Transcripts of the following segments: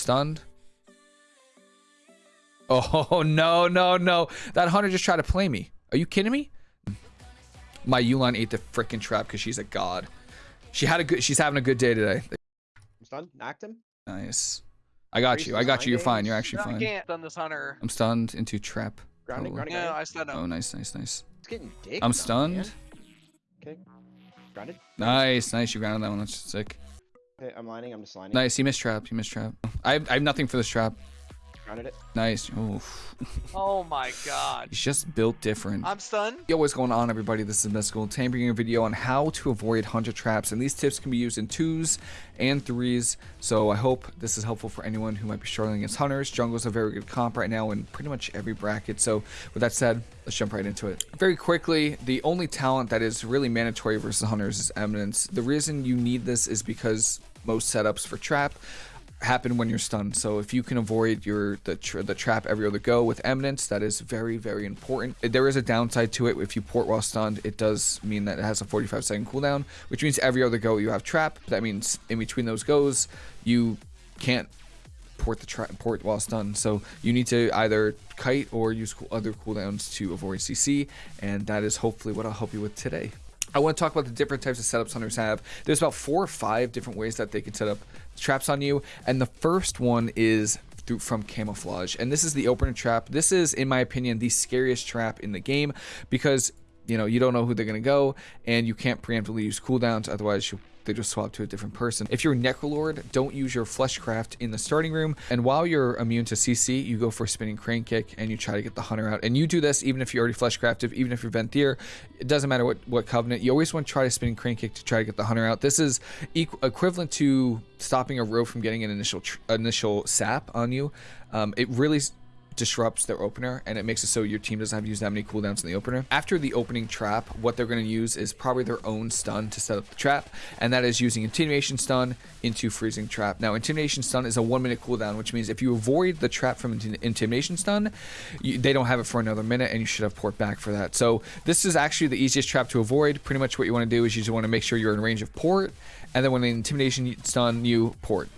Stunned. Oh, no, no, no. That hunter just tried to play me. Are you kidding me? My Yu'lon ate the freaking trap because she's a god. She had a good. She's having a good day today. I'm stunned. Knocked him. Nice. I got you. I got you. You're fine. You're actually No, I fine. can't stun this hunter. I'm stunned into trap. Grounding. Grounding. No. I stunned him. Oh, nice, nice, nice. It's getting dick. I'm stunned. Okay. Grounded. Nice, nice. You grounded that one. That's sick. Okay, I'm lining. I'm just lining. Nice. He missed trap. He missed trap. I have, I have nothing for this trap. Grounded it. Nice. Oof. Oh my god. He's just built different. I'm stunned. Yo, what's going on, everybody? This is Mystical. Today I'm bringing a video on how to avoid hunter traps, and these tips can be used in twos and threes. So I hope this is helpful for anyone who might be struggling against hunters. Jungle's a very good comp right now in pretty much every bracket. So with that said, let's jump right into it. Very quickly, the only talent that is really mandatory versus hunters is Eminence. The reason you need this is because most setups for trap happen when you're stunned. So if you can avoid your the tra the trap every other go with eminence, that is very very important. There is a downside to it. If you port while stunned, it does mean that it has a 45 second cooldown, which means every other go you have trap. That means in between those goes, you can't port the trap port while stunned. So you need to either kite or use other cooldowns to avoid CC, and that is hopefully what I'll help you with today. I want to talk about the different types of setups hunters have. There's about four or five different ways that they can set up traps on you, and the first one is through from camouflage, and this is the opener trap. This is, in my opinion, the scariest trap in the game because you know you don't know who they're gonna go, and you can't preemptively use cooldowns. Otherwise, you they just swap to a different person. If you're Necrolord, don't use your Fleshcraft in the starting room. And while you're immune to CC, you go for spinning crane kick and you try to get the hunter out. And you do this even if you're already Fleshcrafted, even if you're Venthyr. It doesn't matter what, what covenant. You always want to try to spinning crane kick to try to get the hunter out. This is equ equivalent to stopping a rogue from getting an initial initial sap on you. Um, it really disrupts their opener and it makes it so your team doesn't have to use that many cooldowns in the opener. After the opening trap, what they're going to use is probably their own stun to set up the trap, and that is using Intimidation Stun into Freezing Trap. Now, Intimidation Stun is a one minute cooldown, which means if you avoid the trap from Intimidation Stun, you, they don't have it for another minute, and you should have port back for that. So this is actually the easiest trap to avoid. Pretty much what you want to do is you just want to make sure you're in range of port, and then when the Intimidation Stun, you port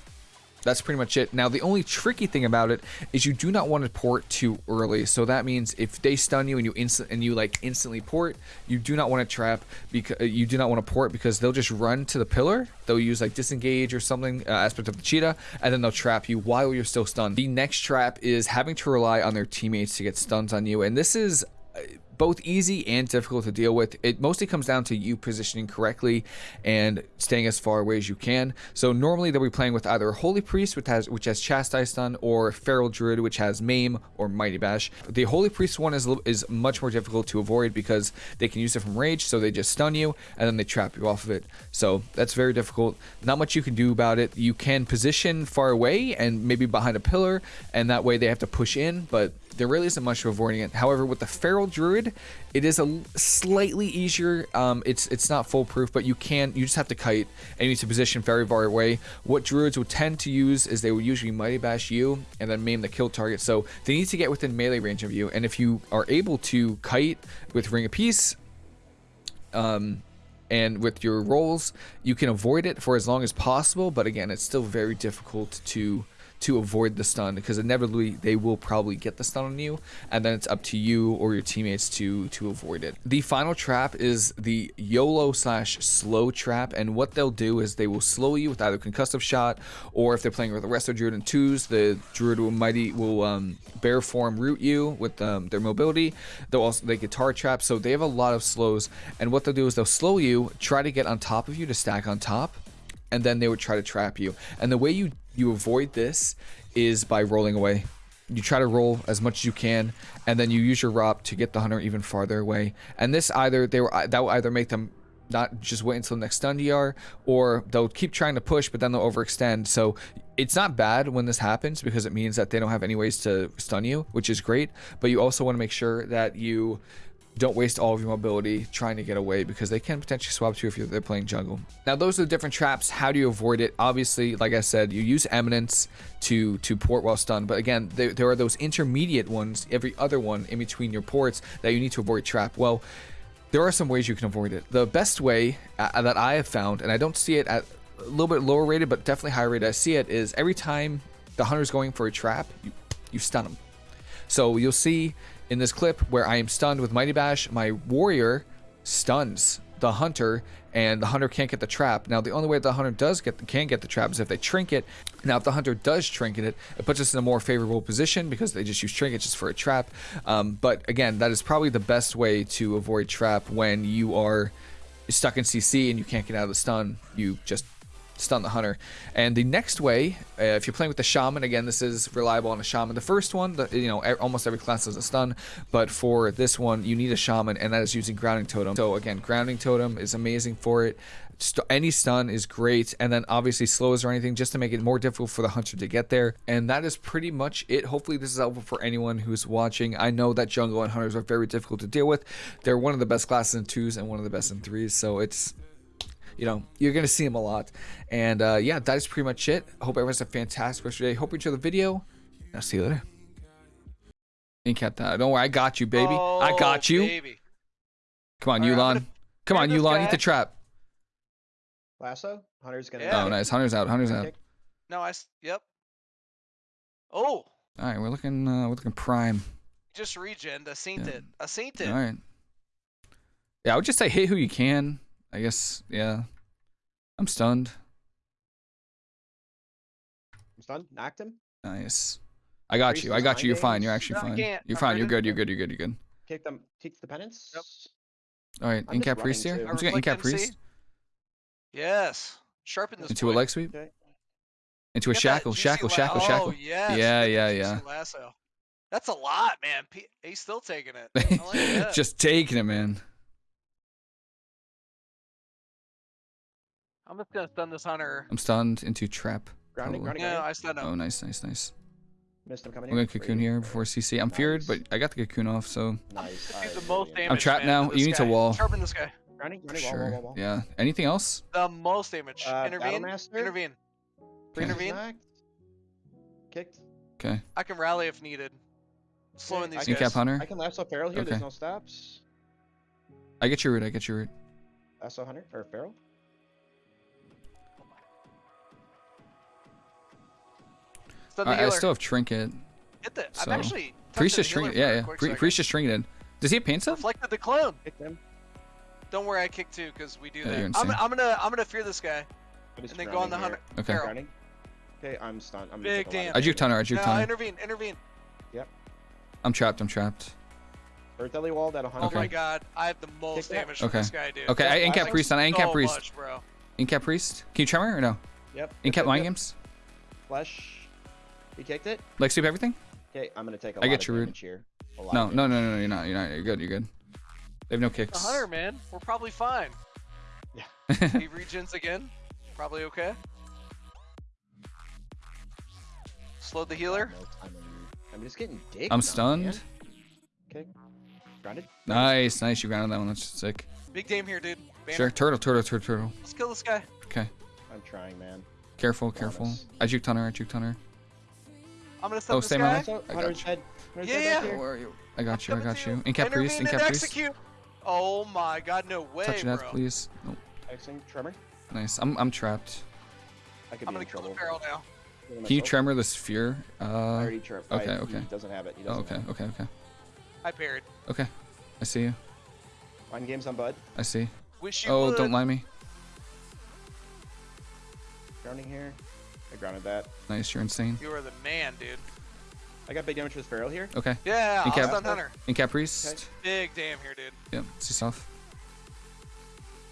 that's pretty much it. Now, the only tricky thing about it is you do not want to port too early. So that means if they stun you and you instant and you like instantly port, you do not want to trap because you do not want to port because they'll just run to the pillar. They'll use like disengage or something uh, aspect of the cheetah, and then they'll trap you while you're still stunned. The next trap is having to rely on their teammates to get stuns on you, and this is both easy and difficult to deal with. It mostly comes down to you positioning correctly and staying as far away as you can. So normally they'll be playing with either Holy Priest, which has which has Chastise Stun, or Feral Druid, which has Maim or Mighty Bash. The Holy Priest one is is much more difficult to avoid because they can use it from rage, so they just stun you and then they trap you off of it. So that's very difficult. Not much you can do about it. You can position far away and maybe behind a pillar, and that way they have to push in, but there really isn't much to avoiding it. However, with the Feral Druid, it is a slightly easier. Um, it's it's not foolproof, but you can you just have to kite and you need to position very far away. What Druids would tend to use is they would usually Mighty Bash you and then maim the kill target. So they need to get within melee range of you. And if you are able to kite with Ring of Peace, um, and with your rolls, you can avoid it for as long as possible. But again, it's still very difficult to to avoid the stun because inevitably they will probably get the stun on you and then it's up to you or your teammates to to avoid it. The final trap is the yolo slash slow trap and what they'll do is they will slow you with either concussive shot or if they're playing with the resto druid and twos the druid will mighty will um, bear form root you with um, their mobility. They'll also they guitar trap so they have a lot of slows and what they'll do is they'll slow you try to get on top of you to stack on top and then they would try to trap you. And the way you you avoid this is by rolling away. You try to roll as much as you can, and then you use your ROP to get the hunter even farther away. And this either they were that will either make them not just wait until the next stun DR, or they'll keep trying to push, but then they'll overextend. So it's not bad when this happens because it means that they don't have any ways to stun you, which is great. But you also want to make sure that you don't waste all of your mobility trying to get away because they can potentially swap to you if they're playing jungle. Now those are the different traps. How do you avoid it? Obviously, like I said, you use Eminence to to port while stunned. But again, there, there are those intermediate ones, every other one in between your ports that you need to avoid trap. Well, there are some ways you can avoid it. The best way uh, that I have found, and I don't see it at a little bit lower rated, but definitely higher rated, I see it is every time the hunter's going for a trap, you, you stun him. So you'll see in this clip where I am stunned with Mighty Bash, my warrior stuns the hunter and the hunter can't get the trap. Now the only way the hunter does get can get the trap is if they trinket. Now if the hunter does trinket it, it puts us in a more favorable position because they just use trinket just for a trap. Um, but again, that is probably the best way to avoid trap when you are stuck in CC and you can't get out of the stun. You just stun the hunter. And the next way, uh, if you're playing with the shaman, again, this is reliable on a shaman. The first one, the, you know, almost every class has a stun, but for this one, you need a shaman, and that is using grounding totem. So again, grounding totem is amazing for it. St- any stun is great, and then obviously slows or anything just to make it more difficult for the hunter to get there. And that is pretty much it. Hopefully, this is helpful for anyone who's watching. I know that jungle and hunters are very difficult to deal with. They're one of the best classes in twos and one of the best in threes, so it's you know, you're going to see him a lot. And uh, yeah, that is pretty much it. Hope everyone has a fantastic rest of your day. Hope you enjoy the video. I'll see you later. Ain't kept that. Don't worry, I got you, baby. I got Oh, you. Baby. Come on, All right, Yu'lon. gonna Come on, grab Yu'lon. Eat the trap. Lasso. Hunter's gonna. Yeah. Oh, nice. Hunter's out. Hunter's out. No, I. Yep. Oh, All right, we're looking. Uh, we're looking prime. just regen. I seen Yeah. it. I seen it. All right. Yeah, I would just say hit who you can. I guess. Yeah. I'm stunned. I'm stunned. Knocked him. Nice. I got Priest you. I got you. You're fine. You're actually No, fine. can't. You're I'm fine. You're good. You're good. You're good. You're good. Kick them. Teach the penance. Yep. All right. I'm In priest here. running I'm too. just getting in cap Reflect MC. priest Yes. Sharpen this. into a leg sweep. Okay. Into a Get that shackle. Shackle. Shackle. Oh, Shackle. yes. Yeah, yeah, yeah. Lasso. That's a lot, man. P- he's still taking it. I like that. just taking it, man. I'm just gonna stun this hunter. I'm stunned into trap. Grounding. Probably. Grounding. Yeah, grounding. I stun him. Oh, nice, nice, nice. Missed him coming I'm in. gonna cocoon here before CC. I'm feared, but I got the cocoon off, so Nice. Do the most damage. I'm trapped man, now. You need to wall. Sharpen this guy. Grounding. Grounding. Sure. wall, wall, wall. Yeah. Anything else? The most damage. Uh, intervene. Battlemaster? Intervene. Okay. Intervene. Kicked. Okay. I can rally if needed. Slowing Okay, these I can- guys. Incap hunter. I can last lasso Feral here. Okay. There's no stops. I get your root. I get your root. Lasso Hunter or Feral. The I, I still have trinket. Hit the. so- I'm actually. Priest touching is the healer trinket. Yeah, yeah. quick Pri- second. Priest is trinketed. Does he have pain stuff? Reflected the clone. Kicked him. Don't worry, I kick too because we do Yeah, that. you're I'm. I'm gonna I'm gonna fear this guy and then go on the grounding hunter. here. Okay. Feral. Okay, I'm stunned. I'm gonna Big take a lot of damn. I juke hunter. I juke No, hunter. intervene, intervene. Yep. I'm trapped. I'm trapped. Earth Ellie walled at 100. Oh my god, I have the most that. damage from Okay. this guy, dude. Okay, I incap priest on. I incap so priest. much, bro. Incap priest. Can you tremor or no? Yep. Incap yep, mind yep. games. Flesh. He kicked it. Leg sweep everything. Okay, I'm gonna take a I lot get of your root. damage here. No, no, no, no, no. You're not. You're not. You're good. You're good. They have no The kicks. hunter, man, we're probably fine. Yeah. he regens again. Probably okay. Slowed the healer. No time I'm just getting dick. I'm stunned. man. Okay. Grounded. Nice, nice. You grounded that one. That's sick. Big game here, dude. Banner. Sure. Turtle, turtle, turtle, turtle. Let's kill this guy. Okay. I'm trying, man. Careful, careful. I juked hunter. I juked hunter. I'm gonna stun Oh, this stay guy. my- Lasso, I got you. dead. Hunter's Yeah, dead yeah. back. Where are you? I got you. I got you. Incap priest. Intervene Incap and execute. Oh my god, no way, Touch bro. death, please. Nope. Hexing, tremor. Nice. I'm I'm trapped. I could I'm be gonna in kill trouble. the barrel now. Can you tremor the sphere? I Uh. already trip. okay, I, okay. He doesn't have it. He Oh, doesn't okay. have it. Okay. Okay. I parried. Okay. I see you. Mind games on Bud. I see. Wish you Oh, would. don't lie me. Grounding here. I grounded that. Nice. You're insane. You are the man, dude. I got big damage this barrel here. Okay. Yeah, I'll Incap- stun Hunter. Incap priest. Big damn here, dude. Yep. See stuff.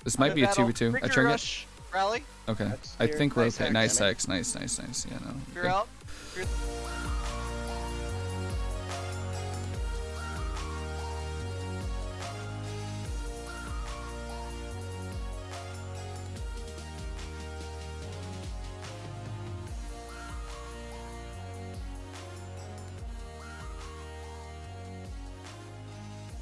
This might in be a 2v2. I Victory trinket. rush. Rally. Okay. I think we're Nice okay. Nice damn it. sex. Nice, nice, nice. Yeah, no. You're good. out.